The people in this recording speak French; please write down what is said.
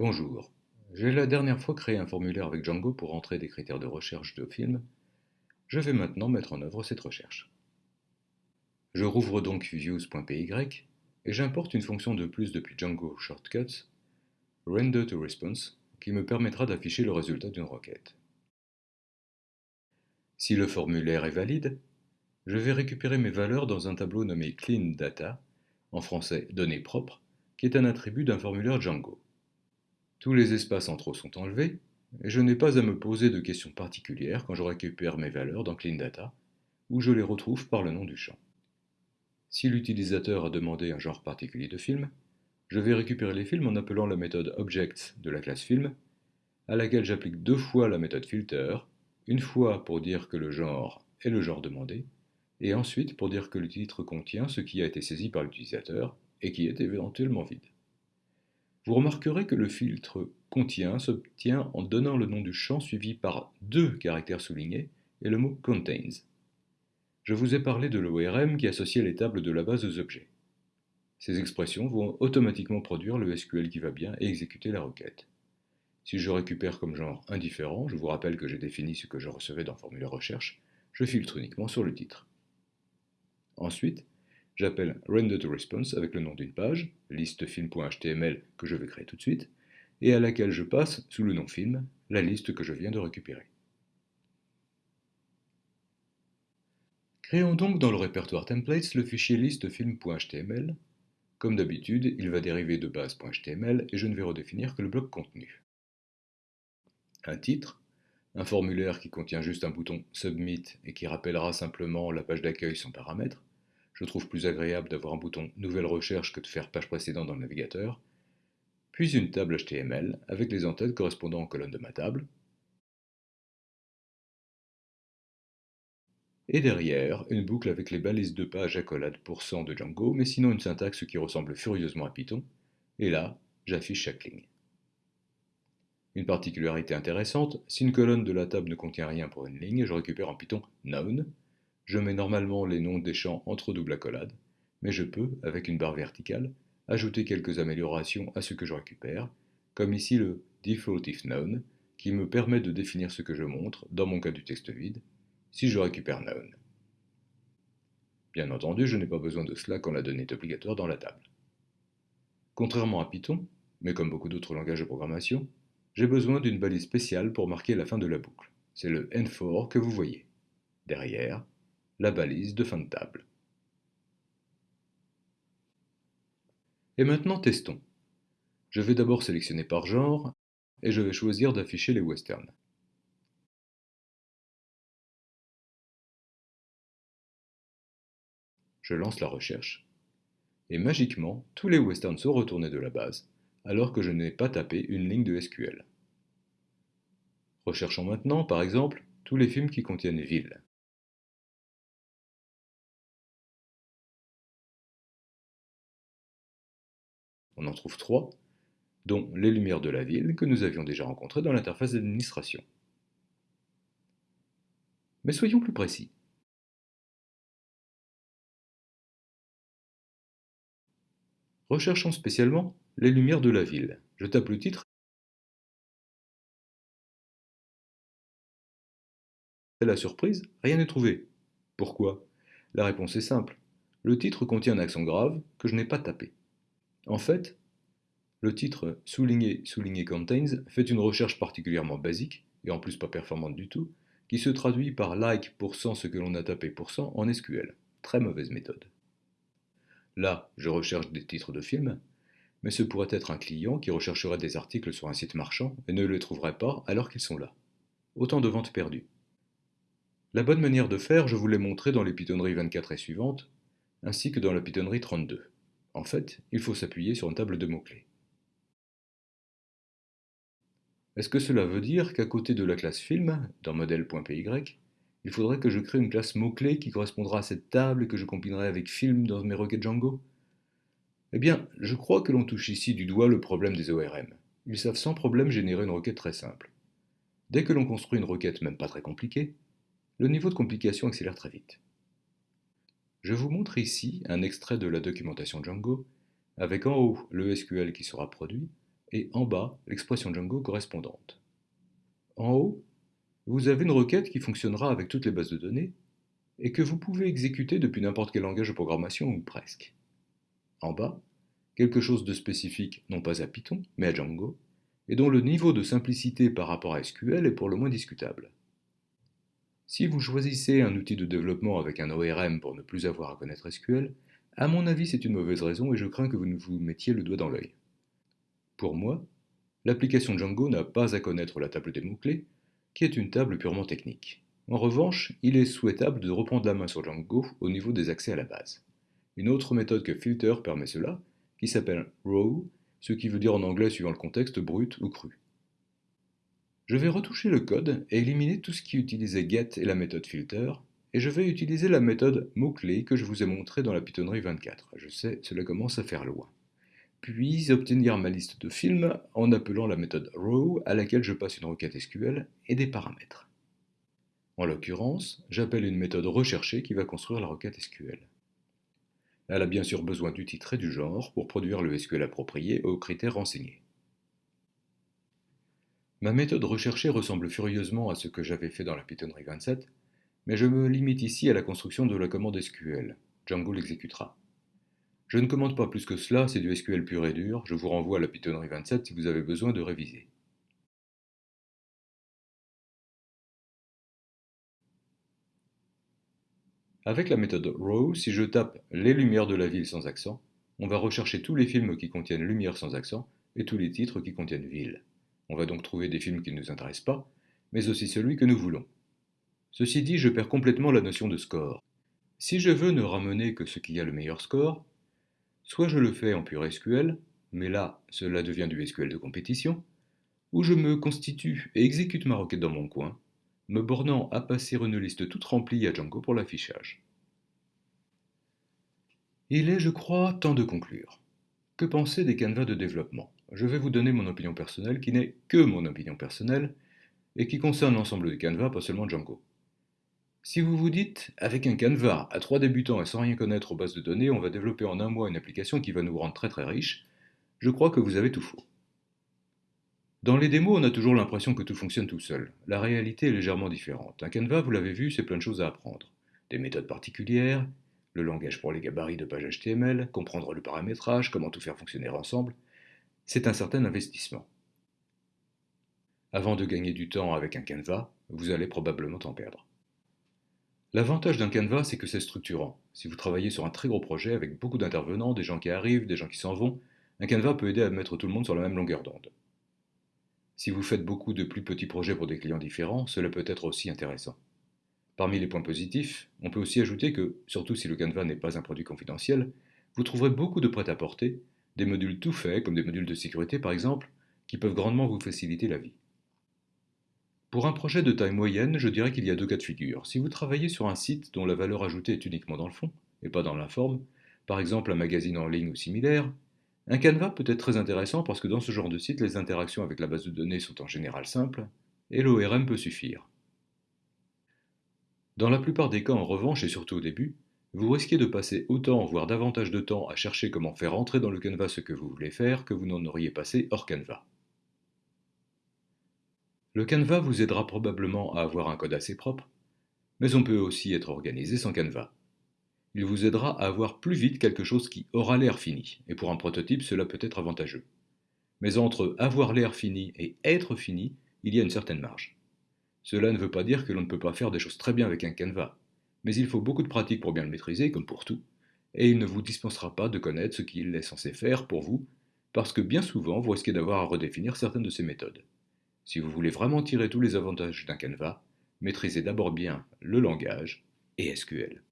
Bonjour. J'ai la dernière fois créé un formulaire avec Django pour entrer des critères de recherche de film. Je vais maintenant mettre en œuvre cette recherche. Je rouvre donc views.py et j'importe une fonction de plus depuis Django Shortcuts, render to response, qui me permettra d'afficher le résultat d'une requête. Si le formulaire est valide, je vais récupérer mes valeurs dans un tableau nommé Clean Data, en français données propres, qui est un attribut d'un formulaire Django. Tous les espaces en trop sont enlevés, et je n'ai pas à me poser de questions particulières quand je récupère mes valeurs dans Clean Data, où je les retrouve par le nom du champ. Si l'utilisateur a demandé un genre particulier de film, je vais récupérer les films en appelant la méthode Objects de la classe Film, à laquelle j'applique deux fois la méthode Filter, une fois pour dire que le genre est le genre demandé, et ensuite pour dire que le titre contient ce qui a été saisi par l'utilisateur et qui est éventuellement vide. Vous remarquerez que le filtre contient s'obtient en donnant le nom du champ suivi par deux caractères soulignés et le mot contains. Je vous ai parlé de l'ORM qui associait les tables de la base aux objets. Ces expressions vont automatiquement produire le SQL qui va bien et exécuter la requête. Si je récupère comme genre indifférent, je vous rappelle que j'ai défini ce que je recevais dans formulaire recherche, je filtre uniquement sur le titre. Ensuite, J'appelle RenderToResponse avec le nom d'une page, listefilm.html que je vais créer tout de suite, et à laquelle je passe, sous le nom film, la liste que je viens de récupérer. Créons donc dans le répertoire templates le fichier listefilm.html. Comme d'habitude, il va dériver de base.html et je ne vais redéfinir que le bloc contenu. Un titre, un formulaire qui contient juste un bouton Submit et qui rappellera simplement la page d'accueil sans paramètres, je trouve plus agréable d'avoir un bouton Nouvelle recherche que de faire page précédente dans le navigateur, puis une table HTML avec les entêtes correspondant aux colonnes de ma table, et derrière, une boucle avec les balises de page accolade % de Django, mais sinon une syntaxe qui ressemble furieusement à Python, et là, j'affiche chaque ligne. Une particularité intéressante, si une colonne de la table ne contient rien pour une ligne, je récupère en Python Noun, je mets normalement les noms des champs entre double accolades, mais je peux, avec une barre verticale, ajouter quelques améliorations à ce que je récupère, comme ici le default if known, qui me permet de définir ce que je montre, dans mon cas du texte vide, si je récupère known. Bien entendu, je n'ai pas besoin de cela quand la donnée est obligatoire dans la table. Contrairement à Python, mais comme beaucoup d'autres langages de programmation, j'ai besoin d'une balise spéciale pour marquer la fin de la boucle. C'est le N4 que vous voyez. Derrière, la balise de fin de table. Et maintenant testons. Je vais d'abord sélectionner par genre, et je vais choisir d'afficher les westerns. Je lance la recherche, et magiquement, tous les westerns sont retournés de la base, alors que je n'ai pas tapé une ligne de SQL. Recherchons maintenant, par exemple, tous les films qui contiennent ville. On en trouve trois, dont les lumières de la ville que nous avions déjà rencontrées dans l'interface d'administration. Mais soyons plus précis. Recherchons spécialement les lumières de la ville. Je tape le titre. Et la surprise, rien n'est trouvé. Pourquoi? La réponse est simple. Le titre contient un accent grave que je n'ai pas tapé. En fait, le titre souligné souligné contains fait une recherche particulièrement basique, et en plus pas performante du tout, qui se traduit par like ce que l'on a tapé en SQL. Très mauvaise méthode. Là, je recherche des titres de films, mais ce pourrait être un client qui rechercherait des articles sur un site marchand et ne les trouverait pas alors qu'ils sont là. Autant de ventes perdues. La bonne manière de faire, je vous l'ai montré dans les Pythonneries 24 et suivantes, ainsi que dans la Pythonnerie 32. En fait, il faut s'appuyer sur une table de mots-clés. Est-ce que cela veut dire qu'à côté de la classe film, dans modèle.py, il faudrait que je crée une classe mot-clé qui correspondra à cette table et que je combinerai avec film dans mes requêtes Django? Eh bien, je crois que l'on touche ici du doigt le problème des ORM. Ils savent sans problème générer une requête très simple. Dès que l'on construit une requête même pas très compliquée, le niveau de complication accélère très vite. Je vous montre ici un extrait de la documentation Django, avec en haut le SQL qui sera produit, et en bas l'expression Django correspondante. En haut, vous avez une requête qui fonctionnera avec toutes les bases de données et que vous pouvez exécuter depuis n'importe quel langage de programmation ou presque. En bas, quelque chose de spécifique non pas à Python, mais à Django, et dont le niveau de simplicité par rapport à SQL est pour le moins discutable. Si vous choisissez un outil de développement avec un ORM pour ne plus avoir à connaître SQL, à mon avis c'est une mauvaise raison et je crains que vous ne vous mettiez le doigt dans l'œil. Pour moi, l'application Django n'a pas à connaître la table des mots-clés, qui est une table purement technique. En revanche, il est souhaitable de reprendre la main sur Django au niveau des accès à la base. Une autre méthode que filter permet cela, qui s'appelle row, ce qui veut dire en anglais suivant le contexte brut ou cru. Je vais retoucher le code et éliminer tout ce qui utilisait get et la méthode filter, et je vais utiliser la méthode mot-clé que je vous ai montrée dans la Pythonnerie 24. Je sais, cela commence à faire loin. Puis obtenir ma liste de films en appelant la méthode row à laquelle je passe une requête SQL et des paramètres. En l'occurrence, j'appelle une méthode recherchée qui va construire la requête SQL. Elle a bien sûr besoin du titre et du genre pour produire le SQL approprié aux critères renseignés. Ma méthode recherchée ressemble furieusement à ce que j'avais fait dans la Pythonnerie 27, mais je me limite ici à la construction de la commande SQL. Django l'exécutera. Je ne commande pas plus que cela, c'est du SQL pur et dur, je vous renvoie à la Pythonnerie 27 si vous avez besoin de réviser. Avec la méthode row, si je tape les lumières de la ville sans accent, on va rechercher tous les films qui contiennent lumière sans accent et tous les titres qui contiennent ville. On va donc trouver des films qui ne nous intéressent pas, mais aussi celui que nous voulons. Ceci dit, je perds complètement la notion de score. Si je veux ne ramener que ce qui a le meilleur score, soit je le fais en pur SQL, mais là, cela devient du SQL de compétition, ou je me constitue et exécute ma requête dans mon coin, me bornant à passer une liste toute remplie à Django pour l'affichage. Il est, je crois, temps de conclure. Que penser des canevas de développement? Je vais vous donner mon opinion personnelle, qui n'est que mon opinion personnelle, et qui concerne l'ensemble des canevas, pas seulement Django. Si vous vous dites, avec un canevas à trois débutants et sans rien connaître aux bases de données, on va développer en un mois une application qui va nous rendre très très riches, je crois que vous avez tout faux. Dans les démos, on a toujours l'impression que tout fonctionne tout seul. La réalité est légèrement différente. Un canevas, vous l'avez vu, c'est plein de choses à apprendre. Des méthodes particulières, le langage pour les gabarits de page HTML, comprendre le paramétrage, comment tout faire fonctionner ensemble, c'est un certain investissement. Avant de gagner du temps avec un canevas, vous allez probablement en perdre. L'avantage d'un canevas, c'est que c'est structurant. Si vous travaillez sur un très gros projet avec beaucoup d'intervenants, des gens qui arrivent, des gens qui s'en vont, un canevas peut aider à mettre tout le monde sur la même longueur d'onde. Si vous faites beaucoup de plus petits projets pour des clients différents, cela peut être aussi intéressant. Parmi les points positifs, on peut aussi ajouter que, surtout si le canevas n'est pas un produit confidentiel, vous trouverez beaucoup de prêt-à-porter des modules tout faits, comme des modules de sécurité par exemple, qui peuvent grandement vous faciliter la vie. Pour un projet de taille moyenne, je dirais qu'il y a deux cas de figure. Si vous travaillez sur un site dont la valeur ajoutée est uniquement dans le fond, et pas dans la forme, par exemple un magazine en ligne ou similaire, un canevas peut être très intéressant parce que dans ce genre de site, les interactions avec la base de données sont en général simples, et l'ORM peut suffire. Dans la plupart des cas, en revanche, et surtout au début, vous risquez de passer autant, voire davantage de temps à chercher comment faire entrer dans le canevas ce que vous voulez faire que vous n'en auriez passé hors canevas. Le canevas vous aidera probablement à avoir un code assez propre, mais on peut aussi être organisé sans canevas. Il vous aidera à avoir plus vite quelque chose qui aura l'air fini, et pour un prototype cela peut être avantageux. Mais entre avoir l'air fini et être fini, il y a une certaine marge. Cela ne veut pas dire que l'on ne peut pas faire des choses très bien avec un canevas, mais il faut beaucoup de pratique pour bien le maîtriser, comme pour tout, et il ne vous dispensera pas de connaître ce qu'il est censé faire pour vous, parce que bien souvent vous risquez d'avoir à redéfinir certaines de ces méthodes. Si vous voulez vraiment tirer tous les avantages d'un canevas, maîtrisez d'abord bien le langage et SQL.